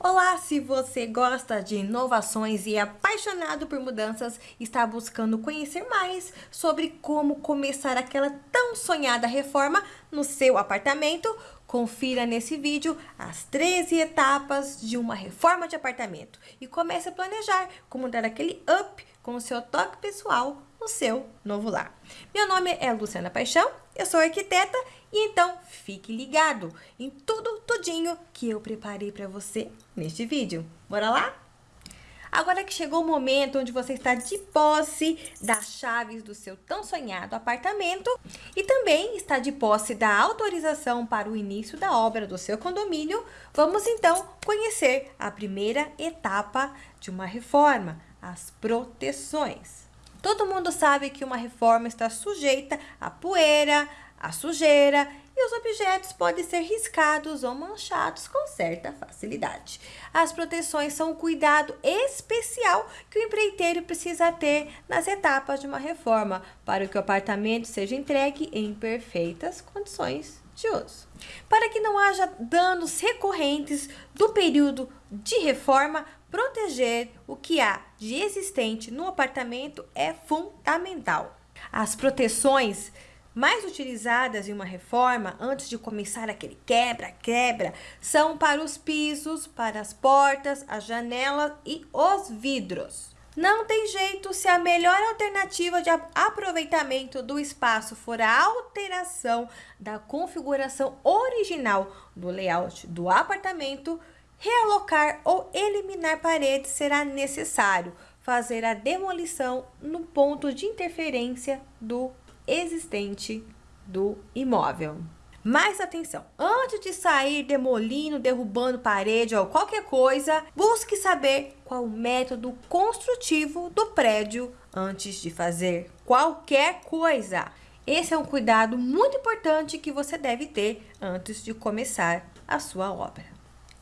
Olá, se você gosta de inovações e é apaixonado por mudanças, está buscando conhecer mais sobre como começar aquela tão sonhada reforma no seu apartamento, confira nesse vídeo as 13 etapas de uma reforma de apartamento. E comece a planejar como dar aquele up com o seu toque pessoal no seu novo lar. Meu nome é Luciana Paixão, eu sou arquiteta e então fique ligado em tudo, tudinho que eu preparei para você neste vídeo. Bora lá? Agora que chegou o momento onde você está de posse das chaves do seu tão sonhado apartamento e também está de posse da autorização para o início da obra do seu condomínio, vamos então conhecer a primeira etapa de uma reforma, as proteções. Todo mundo sabe que uma reforma está sujeita à poeira, à sujeira e os objetos podem ser riscados ou manchados com certa facilidade. As proteções são um cuidado especial que o empreiteiro precisa ter nas etapas de uma reforma para que o apartamento seja entregue em perfeitas condições Para que não haja danos recorrentes do período de reforma, proteger o que há de existente no apartamento é fundamental. As proteções mais utilizadas em uma reforma antes de começar aquele quebra-quebra são para os pisos, para as portas, as janelas e os vidros. Não tem jeito se a melhor alternativa de aproveitamento do espaço for a alteração da configuração original do layout do apartamento, realocar ou eliminar paredes será necessário fazer a demolição no ponto de interferência do existente do imóvel. Mais atenção, antes de sair demolindo, derrubando parede ou qualquer coisa, busque saber qual o método construtivo do prédio antes de fazer qualquer coisa. Esse é um cuidado muito importante que você deve ter antes de começar a sua obra.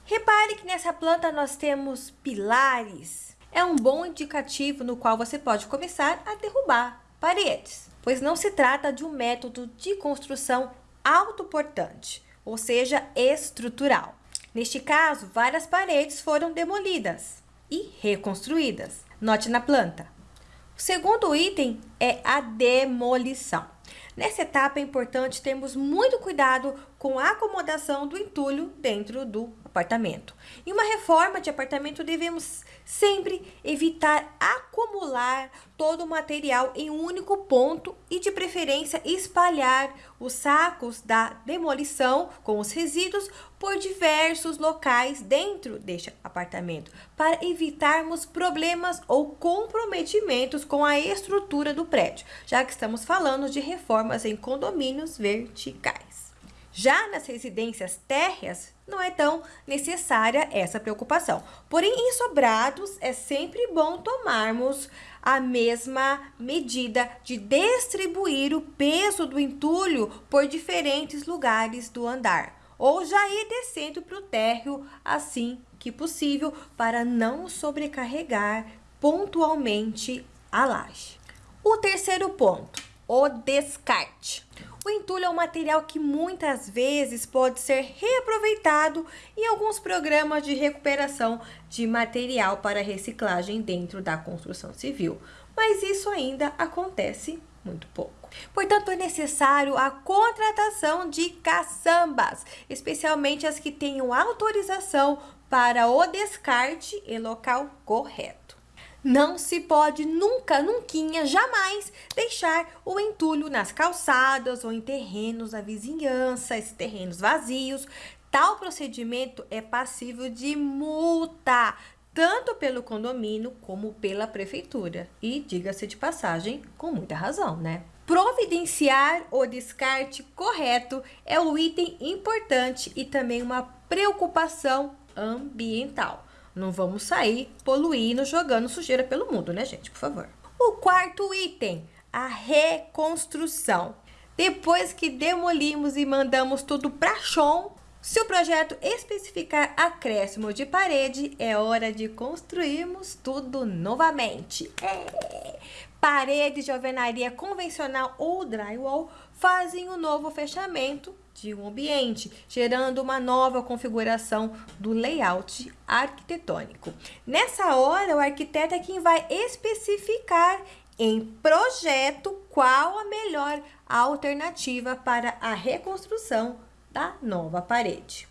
Repare que nessa planta nós temos pilares. É um bom indicativo no qual você pode começar a derrubar paredes, pois não se trata de um método de construção autoportante, ou seja, estrutural. Neste caso, várias paredes foram demolidas e reconstruídas. Note na planta. O segundo item é a demolição. Nessa etapa é importante termos muito cuidado com a acomodação do entulho dentro do apartamento. Em uma reforma de apartamento, devemos sempre evitar acumular todo o material em um único ponto e, de preferência, espalhar os sacos da demolição com os resíduos por diversos locais dentro deste apartamento, para evitarmos problemas ou comprometimentos com a estrutura do prédio, já que estamos falando de reformas em condomínios verticais. Já nas residências térreas, não é tão necessária essa preocupação. Porém, em sobrados, é sempre bom tomarmos a mesma medida de distribuir o peso do entulho por diferentes lugares do andar. Ou já ir descendo para o térreo assim que possível, para não sobrecarregar pontualmente a laje. O terceiro ponto, o descarte. O entulho é um material que muitas vezes pode ser reaproveitado em alguns programas de recuperação de material para reciclagem dentro da construção civil, mas isso ainda acontece muito pouco. Portanto, é necessário a contratação de caçambas, especialmente as que tenham autorização para o descarte em local correto. Não se pode nunca, nunca, jamais deixar o entulho nas calçadas ou em terrenos da vizinhança, esses terrenos vazios. Tal procedimento é passível de multa, tanto pelo condomínio como pela prefeitura. E, diga-se de passagem, com muita razão, né? Providenciar o descarte correto é um item importante e também uma preocupação ambiental. Não vamos sair poluindo, jogando sujeira pelo mundo, né, gente? Por favor. O quarto item, a reconstrução. Depois que demolimos e mandamos tudo para chão, se o projeto especificar acréscimo de parede, é hora de construirmos tudo novamente. É. Paredes de alvenaria convencional ou drywall fazem o um novo fechamento de um ambiente, gerando uma nova configuração do layout arquitetônico. Nessa hora, o arquiteto é quem vai especificar em projeto qual a melhor alternativa para a reconstrução da nova parede.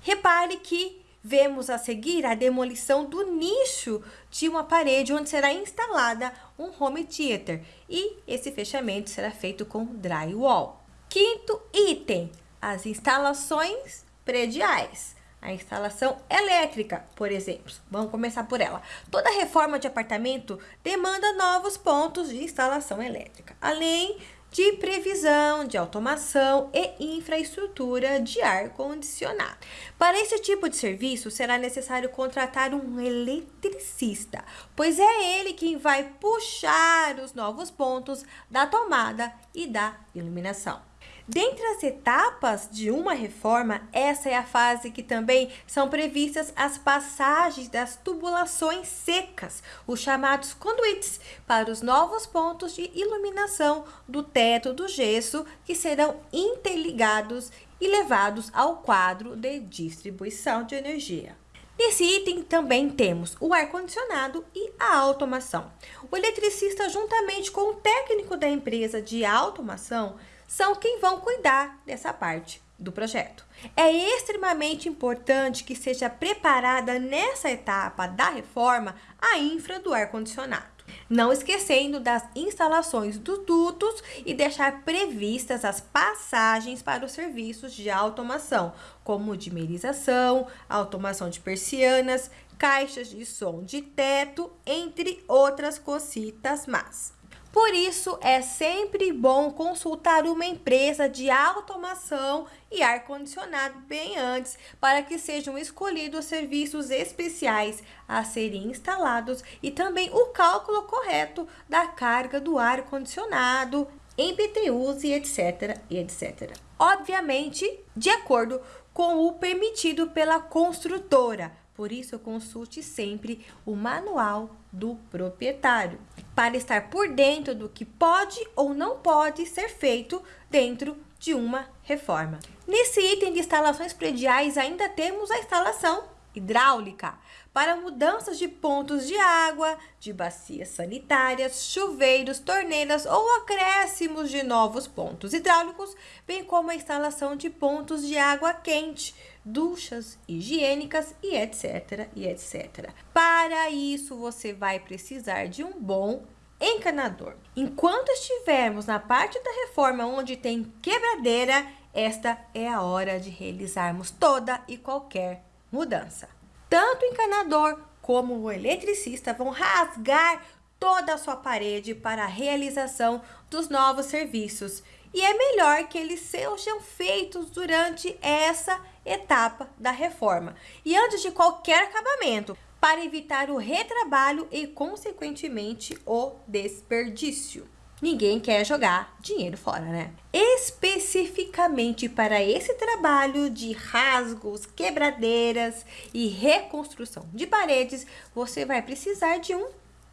Repare que vemos a seguir a demolição do nicho de uma parede onde será instalada um home theater e esse fechamento será feito com drywall. Quinto item, as instalações prediais. A instalação elétrica, por exemplo. Vamos começar por ela. Toda reforma de apartamento demanda novos pontos de instalação elétrica, além de previsão, de automação e infraestrutura de ar-condicionado. Para esse tipo de serviço, será necessário contratar um eletricista, pois é ele quem vai puxar os novos pontos da tomada e da iluminação. Dentre as etapas de uma reforma, essa é a fase que também são previstas as passagens das tubulações secas, os chamados conduítes, para os novos pontos de iluminação do teto do gesso que serão interligados e levados ao quadro de distribuição de energia. Nesse item também temos o ar-condicionado e a automação. O eletricista, juntamente com o técnico da empresa de automação, são quem vão cuidar dessa parte do projeto. É extremamente importante que seja preparada nessa etapa da reforma a infra do ar-condicionado. Não esquecendo das instalações dos dutos e deixar previstas as passagens para os serviços de automação, como dimerização, automação de persianas, caixas de som de teto, entre outras cositas más. Por isso, é sempre bom consultar uma empresa de automação e ar-condicionado bem antes, para que sejam escolhidos serviços especiais a serem instalados e também o cálculo correto da carga do ar-condicionado em BTUs e etc, etc. Obviamente, de acordo com o permitido pela construtora, por isso, consulte sempre o manual do proprietário para estar por dentro do que pode ou não pode ser feito dentro de uma reforma. Nesse item de instalações prediais, ainda temos a instalação hidráulica para mudanças de pontos de água, de bacias sanitárias, chuveiros, torneiras ou acréscimos de novos pontos hidráulicos, bem como a instalação de pontos de água quente, duchas higiênicas e etc, e etc. Para isso, você vai precisar de um bom encanador. Enquanto estivermos na parte da reforma onde tem quebradeira, esta é a hora de realizarmos toda e qualquer mudança. Tanto o encanador como o eletricista vão rasgar toda a sua parede para a realização dos novos serviços. E é melhor que eles sejam feitos durante essa etapa da reforma e antes de qualquer acabamento, para evitar o retrabalho e, consequentemente, o desperdício. Ninguém quer jogar dinheiro fora, né? Especificamente para esse trabalho de rasgos, quebradeiras e reconstrução de paredes, você vai precisar de um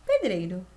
pedreiro.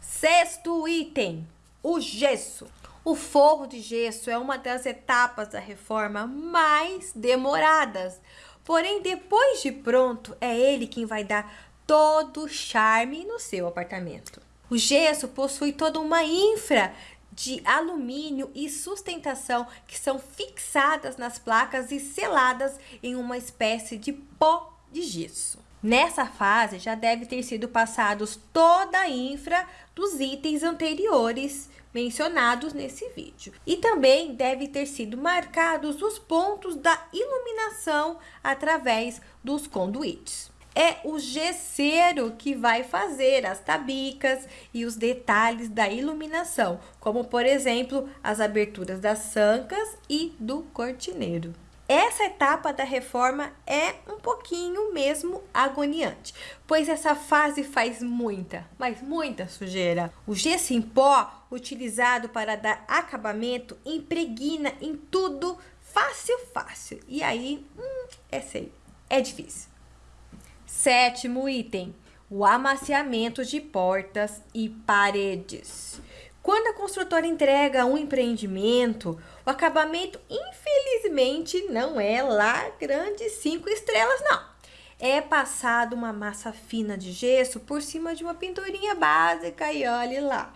Sexto item, o gesso. O forro de gesso é uma das etapas da reforma mais demoradas. Porém, depois de pronto, é ele quem vai dar todo o charme no seu apartamento. O gesso possui toda uma infra de alumínio e sustentação que são fixadas nas placas e seladas em uma espécie de pó de gesso. Nessa fase já deve ter sido passados toda a infra dos itens anteriores mencionados nesse vídeo. E também deve ter sido marcados os pontos da iluminação através dos conduítes é o gesseiro que vai fazer as tabicas e os detalhes da iluminação, como por exemplo as aberturas das sancas e do cortineiro. Essa etapa da reforma é um pouquinho mesmo agoniante, pois essa fase faz muita, mas muita sujeira. O gesso em pó, utilizado para dar acabamento, impregna em tudo fácil, fácil. E aí, hum, é sei, é difícil. Sétimo item, o amaciamento de portas e paredes. Quando a construtora entrega um empreendimento, o acabamento, infelizmente, não é lá grandes cinco estrelas, não. É passado uma massa fina de gesso por cima de uma pinturinha básica e olhe lá.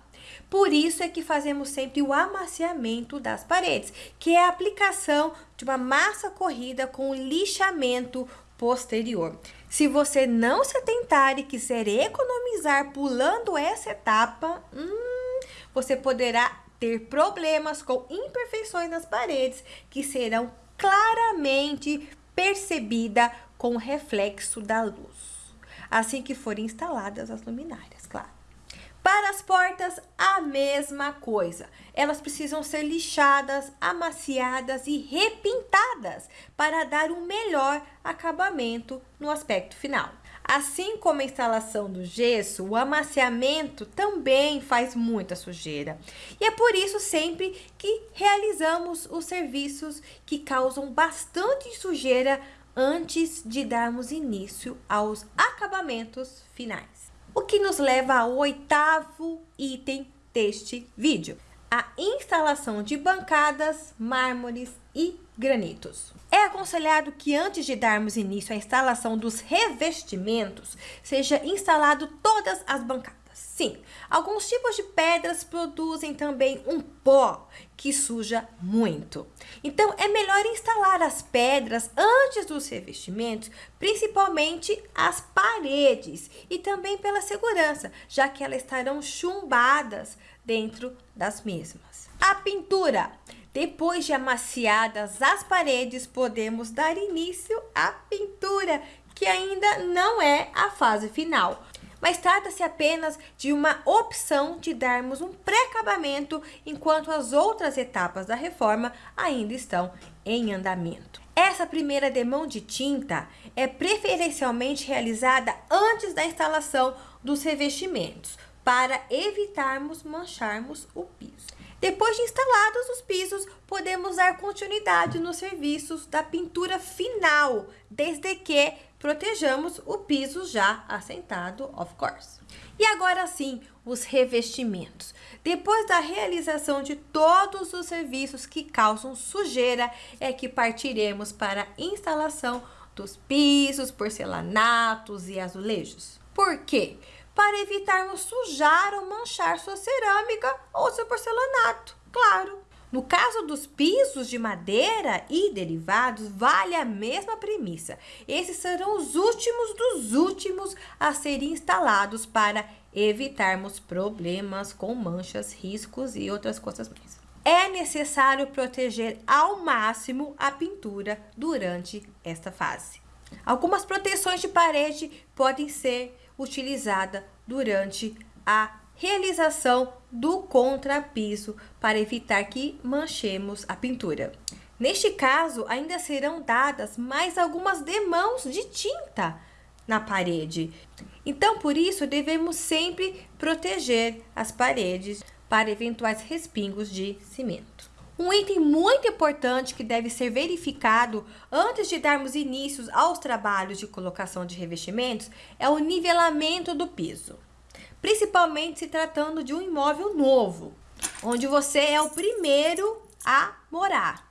Por isso é que fazemos sempre o amaciamento das paredes, que é a aplicação de uma massa corrida com lixamento posterior. Se você não se atentar e quiser economizar pulando essa etapa, hum, você poderá ter problemas com imperfeições nas paredes que serão claramente percebidas com o reflexo da luz, assim que forem instaladas as luminárias. Para as portas, a mesma coisa. Elas precisam ser lixadas, amaciadas e repintadas para dar um melhor acabamento no aspecto final. Assim como a instalação do gesso, o amaciamento também faz muita sujeira. E é por isso sempre que realizamos os serviços que causam bastante sujeira antes de darmos início aos acabamentos finais. O que nos leva ao oitavo item deste vídeo, a instalação de bancadas, mármores e granitos. É aconselhado que antes de darmos início à instalação dos revestimentos, seja instalado todas as bancadas. Sim, alguns tipos de pedras produzem também um pó que suja muito. Então, é melhor instalar as pedras antes dos revestimentos, principalmente as paredes e também pela segurança, já que elas estarão chumbadas dentro das mesmas. A pintura. Depois de amaciadas as paredes, podemos dar início à pintura, que ainda não é a fase final mas trata-se apenas de uma opção de darmos um pré-acabamento enquanto as outras etapas da reforma ainda estão em andamento. Essa primeira demão de tinta é preferencialmente realizada antes da instalação dos revestimentos, para evitarmos mancharmos o piso. Depois de instalados os pisos, podemos dar continuidade nos serviços da pintura final, desde que protejamos o piso já assentado, of course. E agora sim, os revestimentos. Depois da realização de todos os serviços que causam sujeira, é que partiremos para a instalação dos pisos, porcelanatos e azulejos. Por quê? Para evitarmos sujar ou manchar sua cerâmica ou seu porcelanato, claro. No caso dos pisos de madeira e derivados, vale a mesma premissa. Esses serão os últimos dos últimos a serem instalados para evitarmos problemas com manchas, riscos e outras coisas mais. É necessário proteger ao máximo a pintura durante esta fase. Algumas proteções de parede podem ser utilizadas durante a realização do contrapiso para evitar que manchemos a pintura. Neste caso, ainda serão dadas mais algumas demãos de tinta na parede. Então, por isso, devemos sempre proteger as paredes para eventuais respingos de cimento. Um item muito importante que deve ser verificado antes de darmos início aos trabalhos de colocação de revestimentos é o nivelamento do piso principalmente se tratando de um imóvel novo, onde você é o primeiro a morar.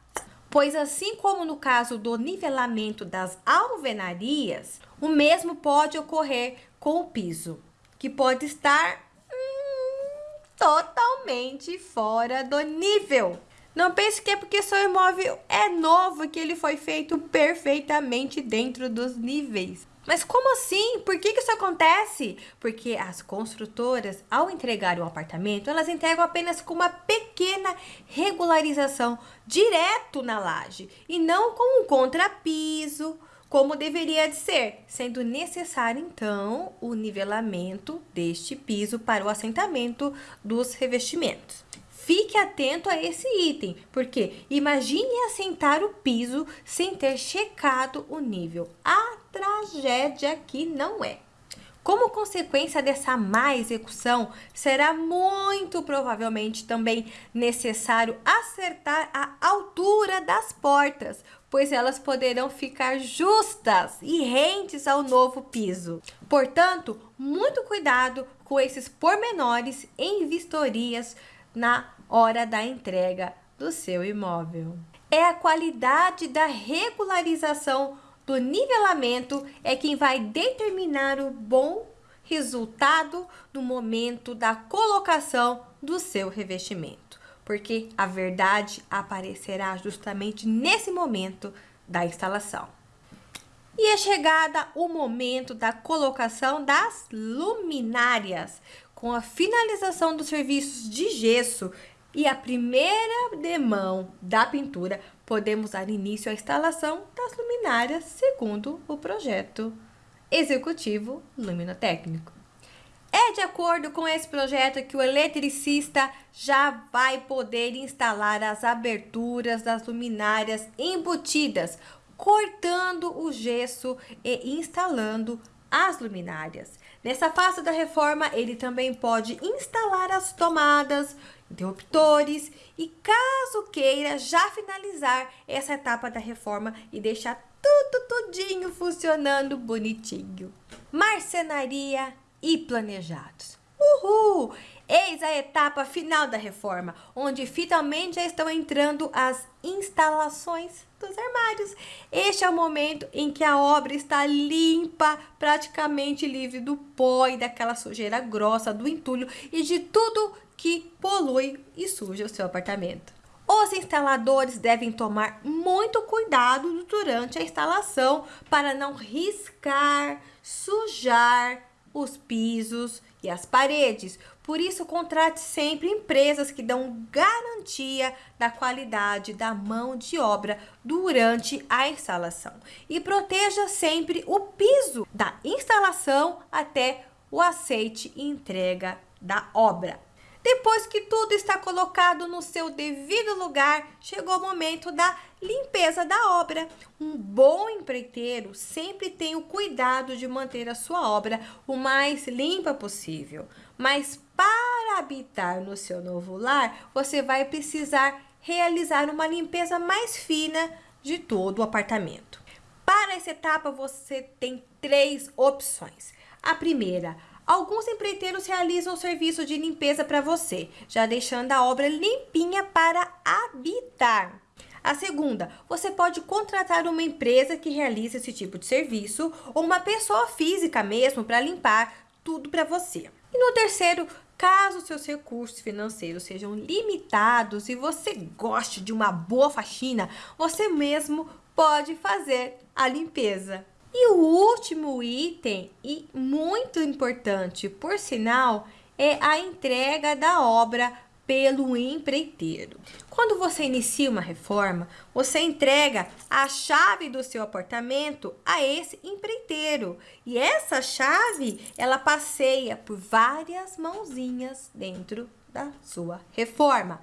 Pois assim como no caso do nivelamento das alvenarias, o mesmo pode ocorrer com o piso, que pode estar hum, totalmente fora do nível. Não pense que é porque seu imóvel é novo que ele foi feito perfeitamente dentro dos níveis. Mas como assim? Por que, que isso acontece? Porque as construtoras, ao entregar o apartamento, elas entregam apenas com uma pequena regularização direto na laje e não com um contrapiso, como deveria de ser, sendo necessário então o nivelamento deste piso para o assentamento dos revestimentos. Fique atento a esse item, porque imagine assentar o piso sem ter checado o nível. Tragédia que não é. Como consequência dessa má execução, será muito provavelmente também necessário acertar a altura das portas, pois elas poderão ficar justas e rentes ao novo piso. Portanto, muito cuidado com esses pormenores em vistorias na hora da entrega do seu imóvel. É a qualidade da regularização nivelamento é quem vai determinar o bom resultado no momento da colocação do seu revestimento, porque a verdade aparecerá justamente nesse momento da instalação. E é chegada o momento da colocação das luminárias, com a finalização dos serviços de gesso e a primeira demão da pintura, podemos dar início à instalação das luminárias segundo o projeto executivo luminotécnico. É de acordo com esse projeto que o eletricista já vai poder instalar as aberturas das luminárias embutidas, cortando o gesso e instalando as luminárias. Nessa fase da reforma, ele também pode instalar as tomadas, interruptores e caso queira já finalizar essa etapa da reforma e deixar tudo tudinho funcionando bonitinho. Marcenaria e planejados. Uhul! Eis a etapa final da reforma, onde finalmente já estão entrando as instalações dos armários. Este é o momento em que a obra está limpa, praticamente livre do pó e daquela sujeira grossa, do entulho e de tudo que polui e suja o seu apartamento. Os instaladores devem tomar muito cuidado durante a instalação para não riscar, sujar os pisos e as paredes. Por isso, contrate sempre empresas que dão garantia da qualidade da mão de obra durante a instalação. E proteja sempre o piso da instalação até o aceite e entrega da obra. Depois que tudo está colocado no seu devido lugar, chegou o momento da limpeza da obra. Um bom empreiteiro sempre tem o cuidado de manter a sua obra o mais limpa possível. Mas para habitar no seu novo lar, você vai precisar realizar uma limpeza mais fina de todo o apartamento. Para essa etapa, você tem três opções. A primeira, Alguns empreiteiros realizam o serviço de limpeza para você, já deixando a obra limpinha para habitar. A segunda, você pode contratar uma empresa que realiza esse tipo de serviço ou uma pessoa física mesmo para limpar tudo para você. E no terceiro, caso seus recursos financeiros sejam limitados e você goste de uma boa faxina, você mesmo pode fazer a limpeza. E o último item, e muito importante, por sinal, é a entrega da obra pelo empreiteiro. Quando você inicia uma reforma, você entrega a chave do seu apartamento a esse empreiteiro. E essa chave, ela passeia por várias mãozinhas dentro da sua reforma.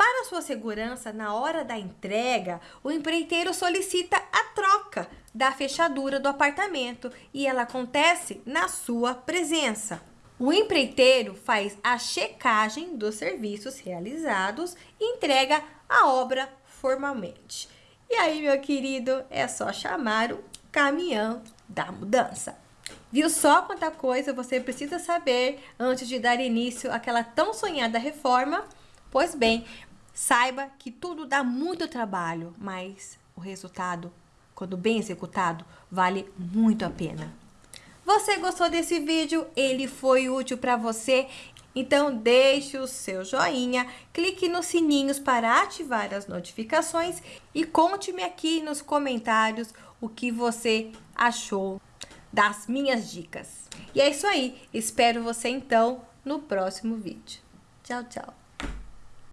Para sua segurança, na hora da entrega, o empreiteiro solicita a troca da fechadura do apartamento e ela acontece na sua presença. O empreiteiro faz a checagem dos serviços realizados e entrega a obra formalmente. E aí, meu querido, é só chamar o caminhão da mudança. Viu só quanta coisa você precisa saber antes de dar início àquela tão sonhada reforma? Pois bem, saiba que tudo dá muito trabalho, mas o resultado, quando bem executado, vale muito a pena. Você gostou desse vídeo? Ele foi útil para você? Então deixe o seu joinha, clique nos sininhos para ativar as notificações e conte-me aqui nos comentários o que você achou das minhas dicas. E é isso aí. Espero você então no próximo vídeo. Tchau, tchau.